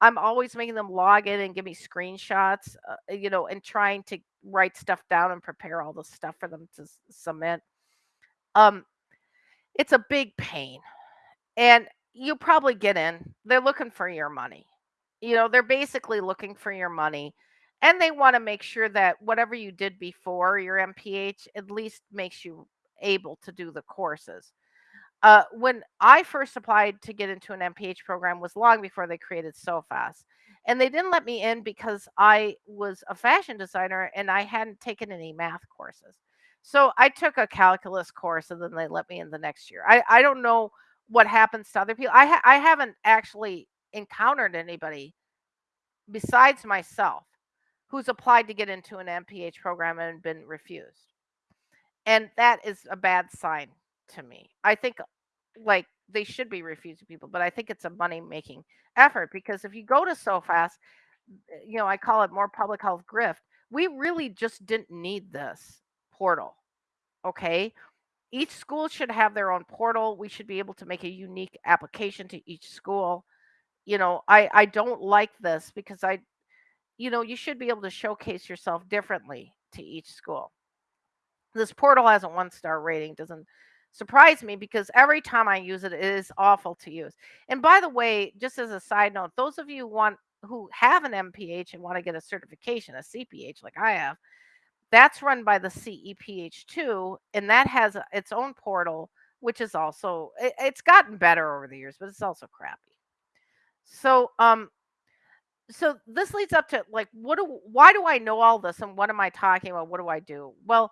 I'm always making them log in and give me screenshots, uh, you know, and trying to write stuff down and prepare all the stuff for them to submit. Um, it's a big pain, and you probably get in. They're looking for your money. You know, they're basically looking for your money, and they want to make sure that whatever you did before your MPH at least makes you able to do the courses. Uh, when I first applied to get into an MPH program was long before they created SOPHAS. And they didn't let me in because I was a fashion designer and I hadn't taken any math courses. So I took a calculus course and then they let me in the next year. I, I don't know what happens to other people. I ha- I haven't actually encountered anybody besides myself who's applied to get into an MPH program and been refused. And that is a bad sign to me. I think like they should be refusing people, but I think it's a money making effort because if you go to SOPHAS, eh, you know, I call it more public health grift. We really just didn't need this portal. Okay. Each school should have their own portal. We should be able to make a unique application to each school. You know, I I don't like this because I you know, you should be able to showcase yourself differently to each school. This portal has a one-star rating, doesn't surprise me because every time I use it, it is awful to use. And by the way, just as a side note, those of you want who have an MPH and want to get a certification, a CPH like I have, that's run by the CEPH too and that has its own portal which is also it, it's gotten better over the years, but it's also crappy. So, um so this leads up to like what do why do I know all this and what am I talking about? What do I do? Well,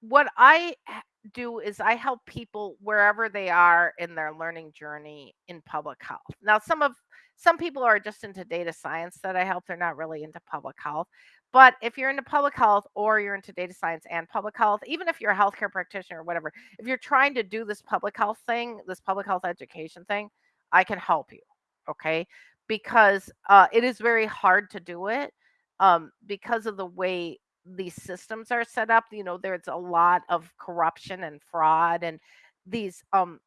what I do is I help people wherever they are in their learning journey in public health. Now, some of some people are just into data science that I help. They're not really into public health. But if you're into public health or you're into data science and public health, even if you're a healthcare practitioner or whatever, if you're trying to do this public health thing, this public health education thing, I can help you. Okay. Because uh, it is very hard to do it um, because of the way these systems are set up you know there's a lot of corruption and fraud and these um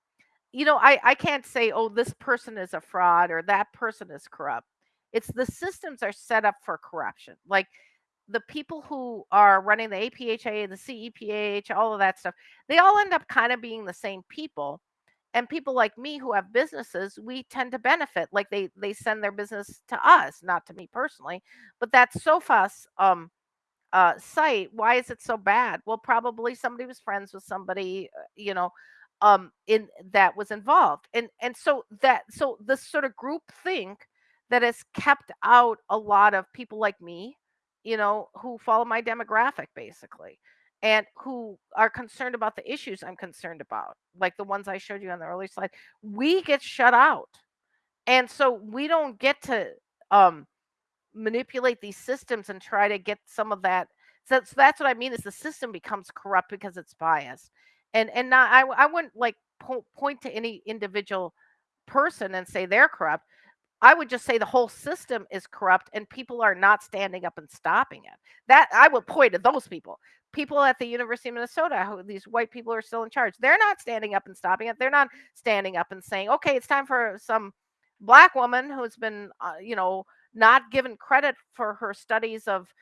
you know i i can't say oh this person is a fraud or that person is corrupt. It's the systems are set up for corruption like the people who are running the apha the CEPH all of that stuff they all end up kind of being the same people and people like me who have businesses we tend to benefit like they they send their business to us not to me personally but that's SOPHAS um uh, site. Why is it so bad? Well, probably somebody was friends with somebody, uh, you know, um, in that was involved, and and so that so this sort of group think that has kept out a lot of people like me, you know, who follow my demographic basically, and who are concerned about the issues I'm concerned about, like the ones I showed you on the earlier slide. We get shut out, and so we don't get to um manipulate these systems and try to get some of that so, so that's what I mean is the system becomes corrupt because it's biased. And and not I I wouldn't like po- point to any individual person and say they're corrupt. I would just say the whole system is corrupt and people are not standing up and stopping it. That I would point to those people. People at the University of Minnesota, who these white people are still in charge, they're not standing up and stopping it. They're not standing up and saying, "Okay, it's time for some black woman who's been, uh, you know, not given credit for her studies of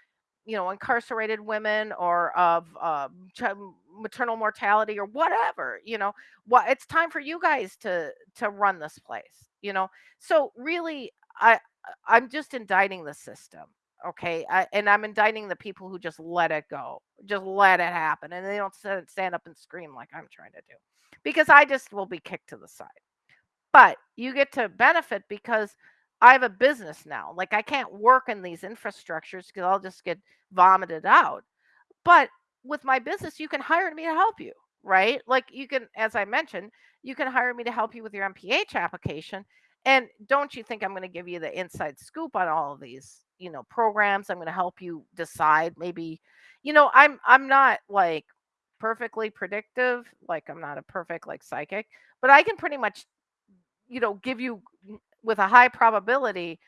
you know, incarcerated women or of uh, maternal mortality or whatever, you know, what it's time for you guys to to run this place, you know. So really, I I'm just indicting the system, okay, I, and I'm indicting the people who just let it go, just let it happen, and they don't stand stand up and scream like I'm trying to do, because I just will be kicked to the side. But you get to benefit because I have a business now. Like I can't work in these infrastructures because I'll just get vomited out. But with my business, you can hire me to help you, right? Like you can, as I mentioned, you can hire me to help you with your MPH application. And don't you think I'm gonna give you the inside scoop on all of these, you know, programs. I'm gonna help you decide maybe you know, I'm I'm not, like, perfectly predictive, like, I'm not a perfect, like, psychic, but I can pretty much, you know, give you with a high probability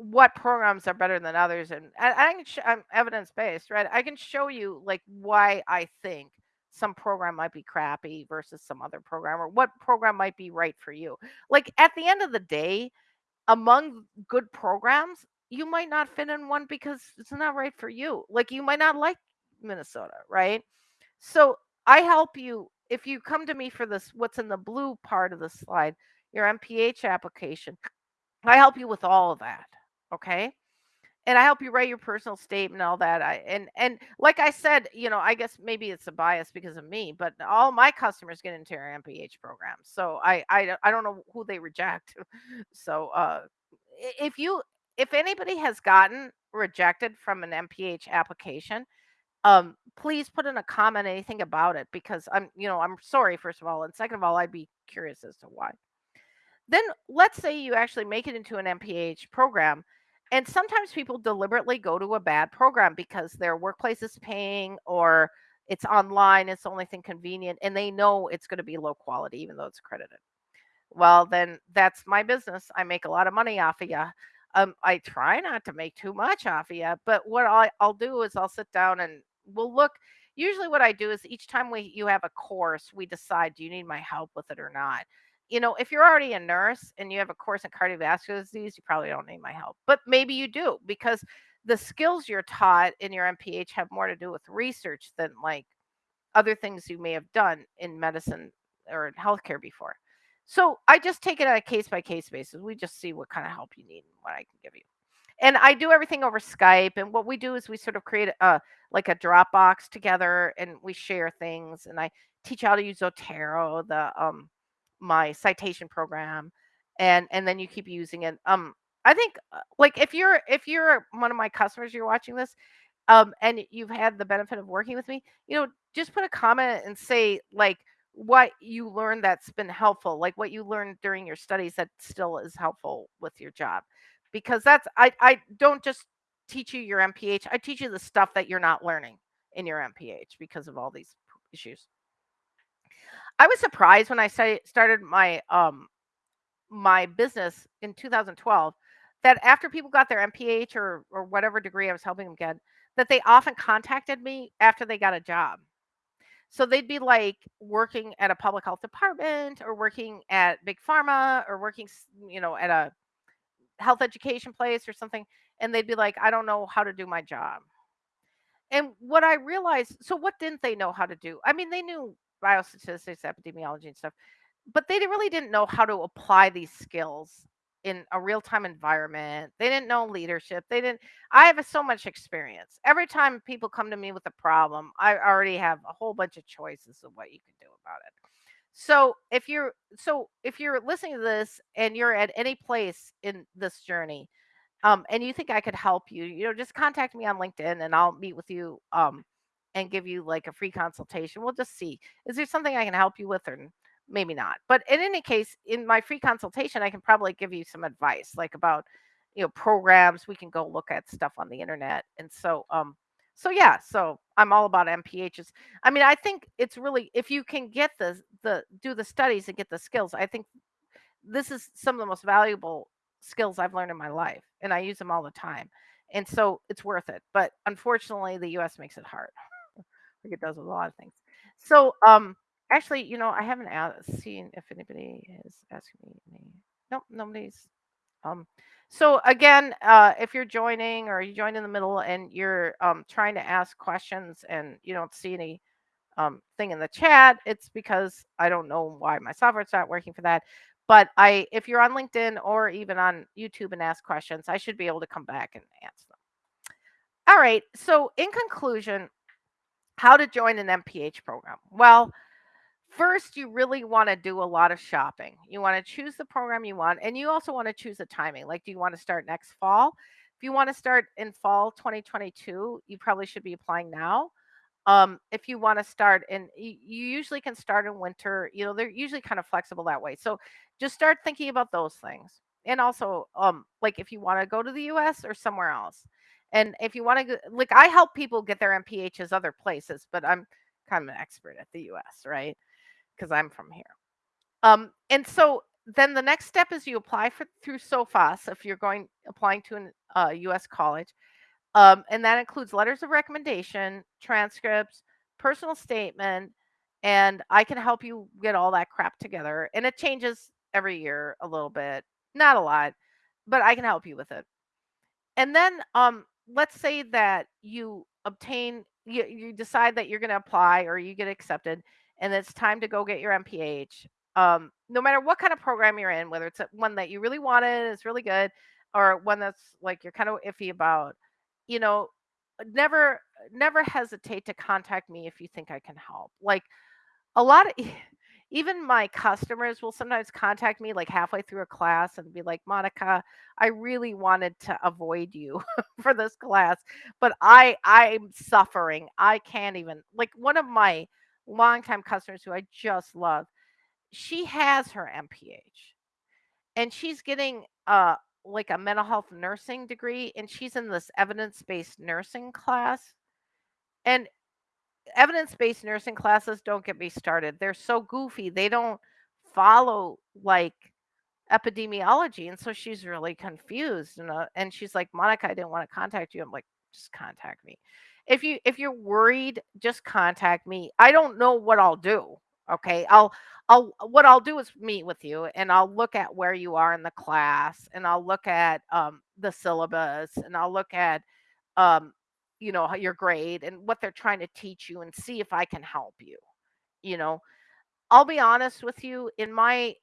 what programs are better than others, and I can sh I'm evidence-based, right? I can show you, like, why I think some program might be crappy versus some other program, or what program might be right for you. Like, at the end of the day, among good programs, you might not fit in one because it's not right for you. Like, you might not like Minnesota, right? So, I help you if you come to me for this what's in the blue part of the slide, your MPH application, I help you with all of that, okay? And I help you write your personal statement, all that, I and and like I said, you know, I guess maybe it's a bias because of me, but all my customers get into our MPH program, so I I I don't know who they reject. So, uh, if you if anybody has gotten rejected from an MPH application, um, please put in a comment anything about it because I'm you know, I'm sorry, first of all, and second of all, I'd be curious as to why. Then let's say you actually make it into an MPH program, and sometimes people deliberately go to a bad program because their workplace is paying or it's online, it's the only thing convenient, and they know it's gonna be low quality even though it's accredited. Well, then that's my business. I make a lot of money off of you. Um, I try not to make too much off of you, but what I I'll do is I'll sit down and we'll look usually what I do is each time we you have a course, we decide, "Do you need my help with it or not?" You know, if you're already a nurse and you have a course in cardiovascular disease, you probably don't need my help, but maybe you do because the skills you're taught in your MPH have more to do with research than, like, other things you may have done in medicine or in healthcare before. So, I just take it on a case-by-case basis. We just see what kinda help you need and what I can give you. And I do everything over Skype, and what we do is we sort of create a like a Dropbox together, and we share things, and I teach how to use Zotero, the, um my citation program, and and then you keep using it. Um, I think, uh, like, if you're if you're one of my customers, you're watching this, um, and you've had the benefit of working with me, you know, just put a comment and say, like, what you learned that's been helpful, like, what you learned during your studies that still is helpful with your job. Because that's I I don't just teach you your MPH, I teach you the stuff that you're not learning in your MPH because of all these issues. I was surprised when I sta started my, um my business in 2012 that after people got their MPH or or whatever degree I was helping them get, that they often contacted me after they got a job. So they'd be, like, working at a public health department or working at big pharma or working you know, at a health education place or something, and they'd be like, "I don't know how to do my job." And what I realized so what didn't they know how to do? I mean, they knew biostatistics, epidemiology, and stuff, but they really didn't know how to apply these skills in a real-time environment. They didn't know leadership. They didn't I have so much experience. Every time people come to me with a problem, I already have a whole bunch of choices of what you can do about it. So, if you're so if you're listening to this and you're at any place in this journey, um, and you think I could help you, you know, just contact me on LinkedIn, and I'll meet with you, um, and give you, like, a free consultation. We'll just see. Is there something I can help you with or maybe not? But in any case, in my free consultation, I can probably give you some advice, like, about, you know, programs. We can go look at stuff on the internet. And so, um, so yeah, so I'm all about MPHs. I mean, I think it's really if you can get the the do the studies and get the skills, I think this is some of the most valuable skills I've learned in my life, and I use them all the time. And so it's worth it. But unfortunately, the US makes it hard, like it does with a lot of things. So, um, actually, you know, I haven't seen if anybody is asking me any nope, nobody's um, so again, uh, if you're joining or you joined in the middle and you're, um, trying to ask questions and you don't see any, um, thing in the chat, it's because I don't know why my software's not working for that. But I if you're on LinkedIn or even on YouTube and ask questions, I should be able to come back and answer them. Alright, so in conclusion, how to join an MPH program. Well, first, you really wanna do a lot of shopping. You wanna choose the program you want, and you also wanna choose the timing. Like, do you wanna start next fall? If you wanna start in fall 2022, you probably should be applying now. Um, if you wanna start in y you usually can start in winter, you know, they're usually kind of flexible that way. So just start thinking about those things. and also um like if you want to go to the US or somewhere else. And if you want to like I help people get their MPHs other places, but I'm kind of an expert at the US, right? Because I'm from here. Um, and so then the next step is you apply for through SOPHAS if you're going applying to an uh, U.S. college, um, and that includes letters of recommendation, transcripts, personal statement, and I can help you get all that crap together. And it changes every year a little bit, not a lot, but I can help you with it. And then, um, let's say that you obtain you, you decide that you're going to apply or you get accepted and it's time to go get your MPH. Um, no matter what kind of program you're in, whether it's one that you really wanted, it's really good, or one that's like you're kind of iffy about, you know, never never hesitate to contact me if you think I can help. Like a lot of even my customers will sometimes contact me like halfway through a class and be like, "Monica, I really wanted to avoid you for this class, but I I'm suffering. I can't even." Like one of my longtime customers who I just love, she has her MPH and she's getting uh like a mental health nursing degree and she's in this evidence-based nursing class. And evidence-based nursing classes don't get me started. They're so goofy. They don't follow like epidemiology, and so she's really confused. And uh, and she's like, Monica, I didn't want to contact you. I'm like, just contact me. If you if you're worried, just contact me. I don't know what I'll do. Okay, I'll I'll what I'll do is meet with you, and I'll look at where you are in the class, and I'll look at um, the syllabus, and I'll look at um, you know, your grade and what they're trying to teach you and see if I can help you. You know, I'll be honest with you, in my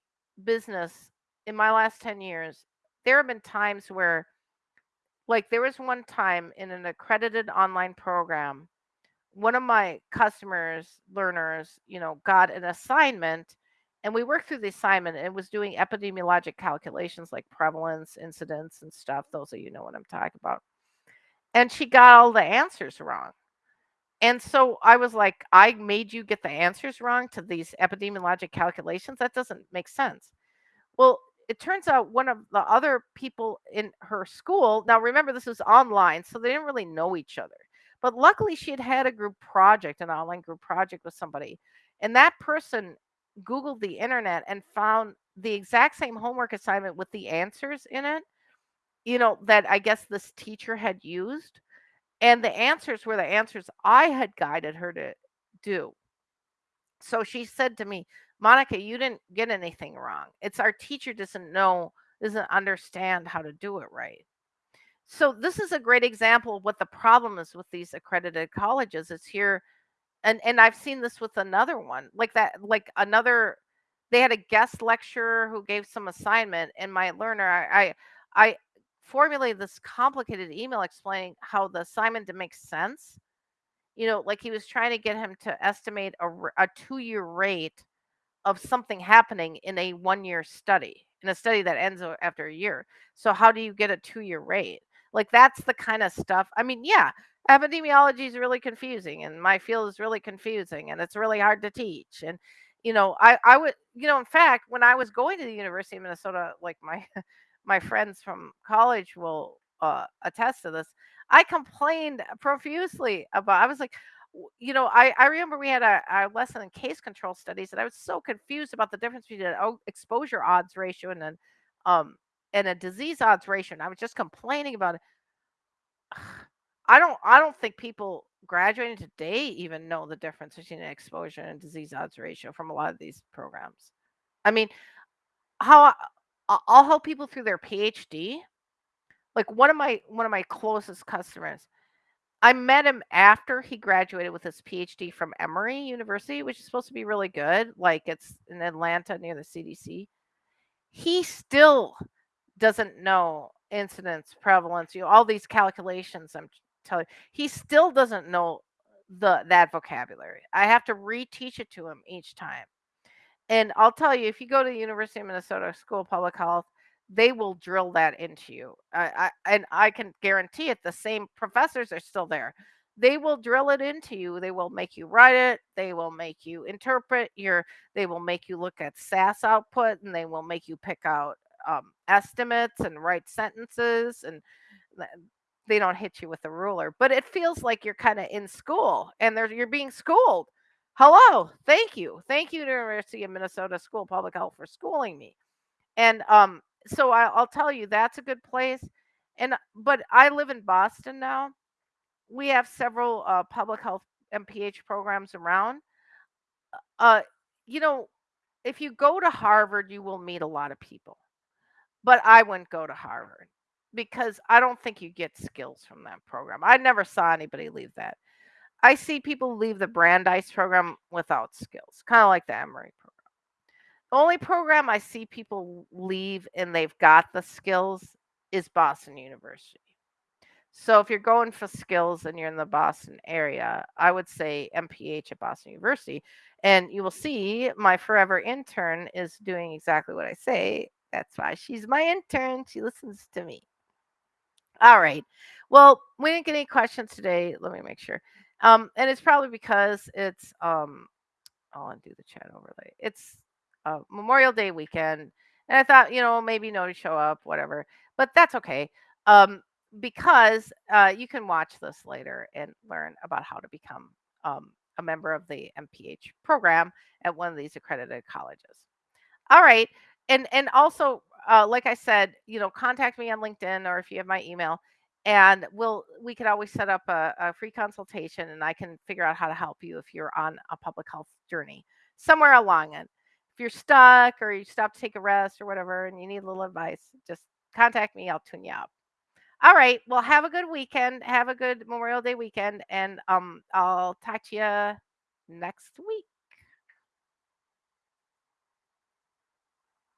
business, in my last 10 years, there have been times where, like, there was one time in an accredited online program, one of my customers, learners, you know, got an assignment and we worked through the assignment and it was doing epidemiologic calculations like prevalence, incidence, and stuff. Those of you know what I'm talking about. And she got all the answers wrong. And so I was like, I made you get the answers wrong to these epidemiologic calculations. That doesn't make sense. Well, it turns out one of the other people in her school, now remember, this was online, so they didn't really know each other. But luckily, she had had a group project, an online group project with somebody. And that person Googled the internet and found the exact same homework assignment with the answers in it, you know, that I guess this teacher had used. And the answers were the answers I had guided her to do. So she said to me, Monica, you didn't get anything wrong. It's our teacher doesn't know, doesn't understand how to do it right. So this is a great example of what the problem is with these accredited colleges. It's here and and I've seen this with another one. Like that like another they had a guest lecturer who gave some assignment and my learner I I, I formulated this complicated email explaining how the assignment didn't make sense you know, like he was trying to get him to estimate a two year rate of something happening in a one year study, in a study that ends after a year. So, how do you get a two year rate? Like, that's the kind of stuff. I mean, yeah, epidemiology is really confusing, and my field is really confusing, and it's really hard to teach. And, you know, I, I would, you know, in fact, when I was going to the University of Minnesota, like my, my friends from college will uh, attest to this. I complained profusely about. I was like, you know, I I remember we had a, lesson in case control studies, and I was so confused about the difference between an exposure odds ratio and an um and a disease odds ratio. And I was just complaining about it. I don't I don't think people graduating today even know the difference between an exposure and disease odds ratio from a lot of these programs. I mean, how I'll help people through their PhD. Like one of my one of my closest customers I met him after he graduated with his PhD from Emory University, which is supposed to be really good. Like it's in Atlanta near the CDC. He still doesn't know incidence, prevalence, you know, all these calculations I'm telling you. He still doesn't know the that vocabulary. I have to reteach it to him each time. And I'll tell you, if you go to the University of Minnesota School of Public Health, they will drill that into you. I, I and I can guarantee it. The same professors are still there. They will drill it into you. They will make you write it. They will make you interpret your. They will make you look at SAS output, and they will make you pick out um, estimates and write sentences and they don't hit you with a ruler, but it feels like you're kind of in school and you're being schooled. Hello, thank you. Thank you, University of Minnesota School of Public Health, for schooling me. And um, so I, I'll tell you, that's a good place. And but I live in Boston now. We have several uh, public health MPH programs around. Uh, you know, if you go to Harvard, you will meet a lot of people. But I wouldn't go to Harvard because I don't think you get skills from that program. I never saw anybody leave that. I see people leave the Brandeis program without skills, kind of like the Emory program. The only program I see people leave and they've got the skills is Boston University. So if you're going for skills and you're in the Boston area, I would say MPH at Boston University. And you will see my forever intern is doing exactly what I say. That's why she's my intern. She listens to me. All right. Well, we didn't get any questions today. Let me make sure. Um, and it's probably because it's um I'll undo the chat overlay. It's uh, Memorial Day weekend, and I thought, you know, maybe no to show up, whatever. But that's okay, um, because uh, you can watch this later and learn about how to become um, a member of the MPH program at one of these accredited colleges. All right, and and also, uh, like I said, you know, contact me on LinkedIn or if you have my email, and we'll we could always set up a, a free consultation, and I can figure out how to help you if you're on a public health journey somewhere along it. If you're stuck or you stop to take a rest or whatever, and you need a little advice, just contact me. I'll tune you up. All right. Well, have a good weekend. Have a good Memorial Day weekend, and um, I'll talk to you next week.